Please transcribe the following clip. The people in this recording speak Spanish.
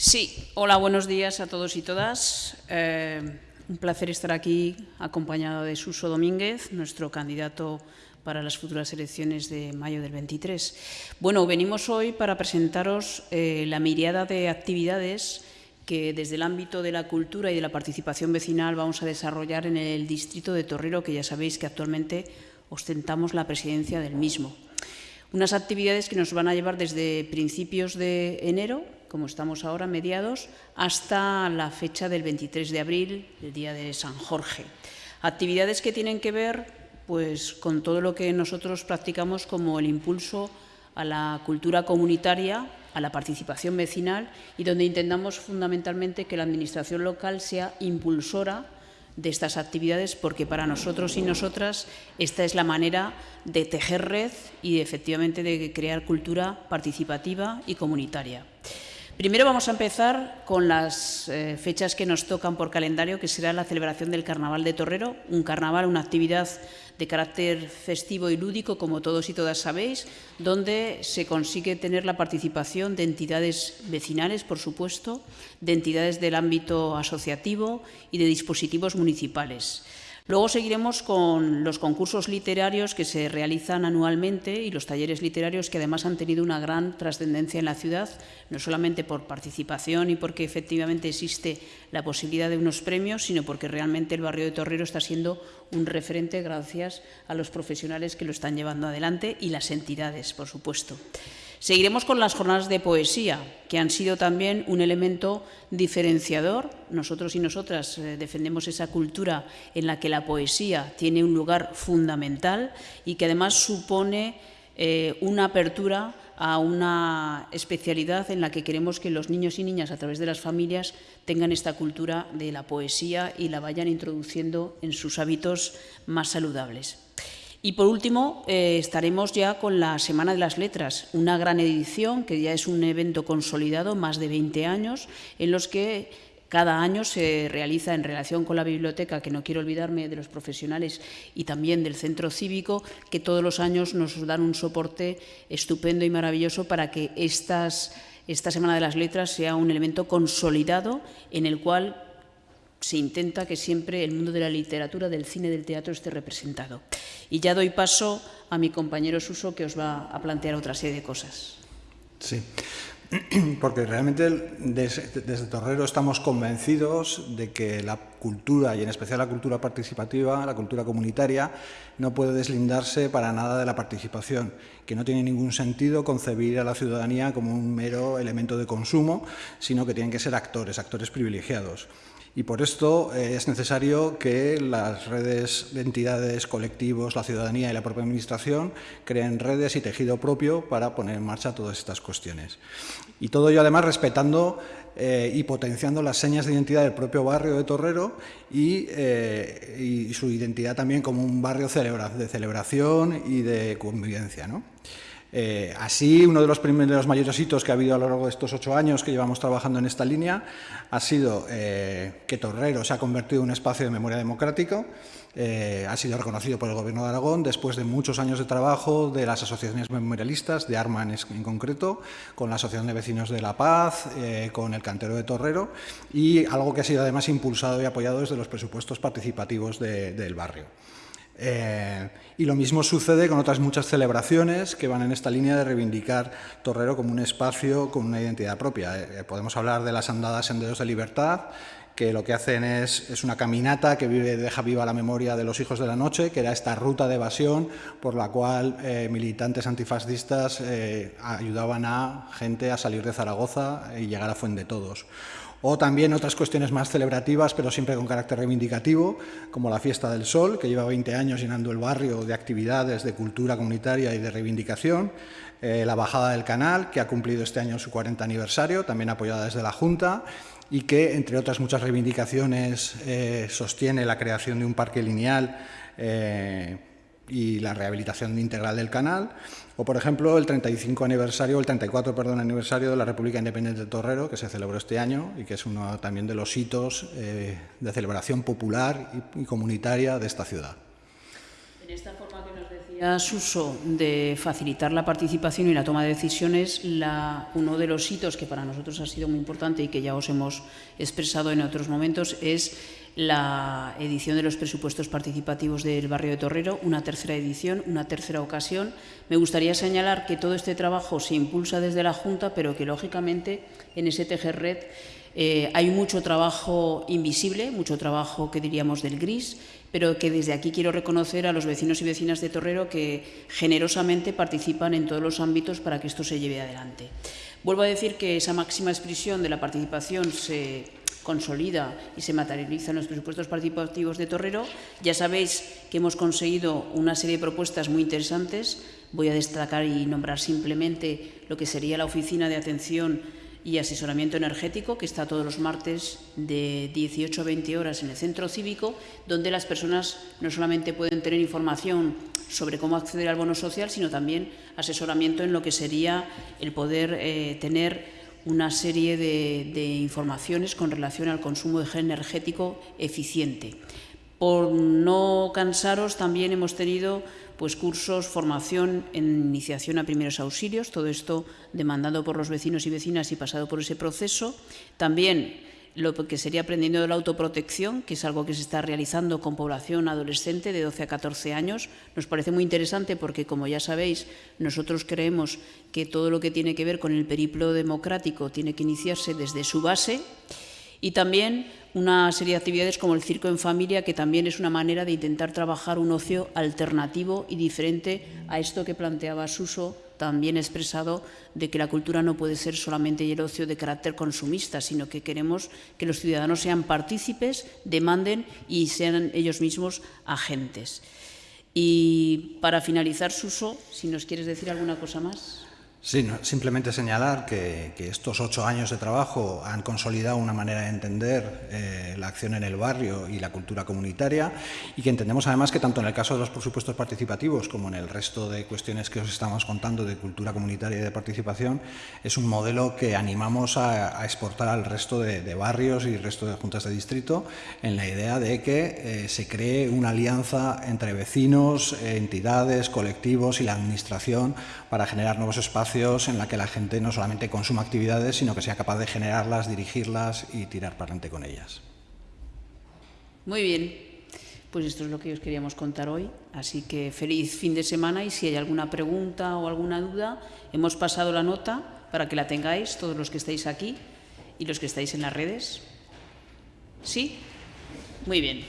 Sí, hola, buenos días a todos y todas. Eh, un placer estar aquí acompañado de Suso Domínguez, nuestro candidato para las futuras elecciones de mayo del 23. Bueno, venimos hoy para presentaros eh, la mirada de actividades que desde el ámbito de la cultura y de la participación vecinal vamos a desarrollar en el distrito de Torrero, que ya sabéis que actualmente ostentamos la presidencia del mismo. Unas actividades que nos van a llevar desde principios de enero, como estamos ahora, mediados, hasta la fecha del 23 de abril, el día de San Jorge. Actividades que tienen que ver pues, con todo lo que nosotros practicamos como el impulso a la cultura comunitaria, a la participación vecinal y donde intentamos fundamentalmente que la Administración local sea impulsora de estas actividades porque para nosotros y nosotras esta es la manera de tejer red y efectivamente de crear cultura participativa y comunitaria. Primero vamos a empezar con las eh, fechas que nos tocan por calendario, que será la celebración del Carnaval de Torrero, un carnaval, una actividad de carácter festivo y lúdico, como todos y todas sabéis, donde se consigue tener la participación de entidades vecinales, por supuesto, de entidades del ámbito asociativo y de dispositivos municipales. Luego seguiremos con los concursos literarios que se realizan anualmente y los talleres literarios que además han tenido una gran trascendencia en la ciudad, no solamente por participación y porque efectivamente existe la posibilidad de unos premios, sino porque realmente el barrio de Torrero está siendo un referente gracias a los profesionales que lo están llevando adelante y las entidades, por supuesto. Seguiremos con las jornadas de poesía, que han sido también un elemento diferenciador. Nosotros y nosotras eh, defendemos esa cultura en la que la poesía tiene un lugar fundamental y que además supone eh, una apertura a una especialidad en la que queremos que los niños y niñas, a través de las familias, tengan esta cultura de la poesía y la vayan introduciendo en sus hábitos más saludables. Y por último, eh, estaremos ya con la Semana de las Letras, una gran edición que ya es un evento consolidado, más de 20 años, en los que cada año se realiza en relación con la biblioteca, que no quiero olvidarme de los profesionales y también del centro cívico, que todos los años nos dan un soporte estupendo y maravilloso para que estas, esta Semana de las Letras sea un elemento consolidado en el cual se intenta que siempre el mundo de la literatura, del cine, del teatro esté representado. Y ya doy paso a mi compañero Suso, que os va a plantear otra serie de cosas. Sí, porque realmente desde, desde, Torrero estamos convencidos de que la cultura, y en especial la cultura participativa, la cultura comunitaria, no puede deslindarse para nada de la participación, que no tiene ningún sentido concebir a la ciudadanía como un mero elemento de consumo, sino que tienen que ser actores, actores privilegiados y por esto eh, es necesario que las redes de entidades, colectivos, la ciudadanía y la propia Administración creen redes y tejido propio para poner en marcha todas estas cuestiones. Y todo ello además respetando eh, y potenciando las señas de identidad del propio barrio de Torrero y, eh, su identidad también como un barrio de celebración y de convivencia. ¿no? Eh, así, uno de los primeros mayores hitos que ha habido a lo largo de estos ocho años que llevamos trabajando en esta línea ha sido eh, que Torrero se ha convertido en un espacio de memoria democrático, eh, ha sido reconocido por el Gobierno de Aragón después de muchos años de trabajo de las asociaciones memorialistas, de ARMA en, concreto, con la Asociación de Vecinos de La Paz, con el Cantero de Torrero y algo que ha sido además impulsado y apoyado desde los presupuestos participativos del barrio. Eh, y lo mismo sucede con otras muchas celebraciones que van en esta línea de reivindicar Torrero como un espacio con una identidad propia. Eh, podemos hablar de las andadas Senderos de Libertad, que lo que hacen es, es, una caminata que deja viva la memoria de los hijos de la noche, que era esta ruta de evasión por la cual eh, militantes antifascistas ayudaban a gente a salir de Zaragoza y llegar a Fuente Todos o también otras cuestiones más celebrativas, pero siempre con carácter reivindicativo, como la Fiesta del Sol, que lleva 20 años llenando el barrio de actividades de cultura comunitaria y de reivindicación, eh, la Bajada del Canal, que ha cumplido este año su 40 aniversario, también apoyada desde la Junta, y que, entre otras muchas reivindicaciones, eh, sostiene la creación de un parque lineal eh, y la rehabilitación integral del canal, o por ejemplo el 35 aniversario, el 34 perdón, aniversario de la República Independiente de Torrero, que se celebró este año y que es uno también de los hitos eh, de celebración popular y, comunitaria de esta ciudad. A Suso de facilitar la participación y la toma de decisiones, uno de los hitos que para nosotros ha sido muy importante y que ya os hemos expresado en otros momentos es la edición de los presupuestos participativos del barrio de Torrero, una tercera edición, una tercera ocasión. Me gustaría señalar que todo este trabajo se impulsa desde la Junta, pero que lógicamente en ese tejer red eh, hay mucho trabajo invisible, mucho trabajo que diríamos del gris, pero que desde aquí quiero reconocer a los vecinos y vecinas de Torrero que generosamente participan en todos los ámbitos para que esto se lleve adelante. Vuelvo a decir que esa máxima expresión de la participación se consolida y se materializa en los presupuestos participativos de Torrero. Ya sabéis que hemos conseguido una serie de propuestas muy interesantes. Voy a destacar y nombrar simplemente lo que sería la Oficina de Atención y Asesoramiento Energético, que está todos los martes de 18 a 20 horas en el centro cívico, donde las personas no solamente pueden tener información sobre cómo acceder al bono social, sino también asesoramiento en lo que sería el poder eh, tener una serie de, informaciones con relación al consumo energético eficiente. Por no cansaros, también hemos tenido pues, cursos, formación en iniciación a primeros auxilios, todo esto demandado por los vecinos y vecinas y pasado por ese proceso. También lo que sería aprendiendo de la autoprotección, que es algo que se está realizando con población adolescente de 12 a 14 años. Nos parece muy interesante porque, como ya sabéis, nosotros creemos que todo lo que tiene que ver con el periplo democrático tiene que iniciarse desde su base y también una serie de actividades como el circo en familia, que también es una manera de intentar trabajar un ocio alternativo y diferente a esto que planteaba Suso también expresado de que la cultura no puede ser solamente el ocio de carácter consumista, sino que queremos que los ciudadanos sean partícipes, demanden y sean ellos mismos agentes. Y para finalizar, Suso, si nos quieres decir alguna cosa más. Sí, simplemente señalar que, estos ocho años de trabajo han consolidado una manera de entender eh, la acción en el barrio y la cultura comunitaria y que entendemos además que tanto en el caso de los presupuestos participativos como en el resto de cuestiones que os estamos contando de cultura comunitaria y de participación es un modelo que animamos a, exportar al resto de, barrios y resto de juntas de distrito en la idea de que eh, se cree una alianza entre vecinos, entidades, colectivos y la administración para generar nuevos en la que la gente no solamente consuma actividades, sino que sea capaz de generarlas, dirigirlas y tirar para adelante con ellas. Muy bien, pues esto es lo que os queríamos contar hoy. Así que feliz fin de semana y si hay alguna pregunta o alguna duda, hemos pasado la nota para que la tengáis todos los que estáis aquí y los que estáis en las redes. ¿Sí? Muy bien.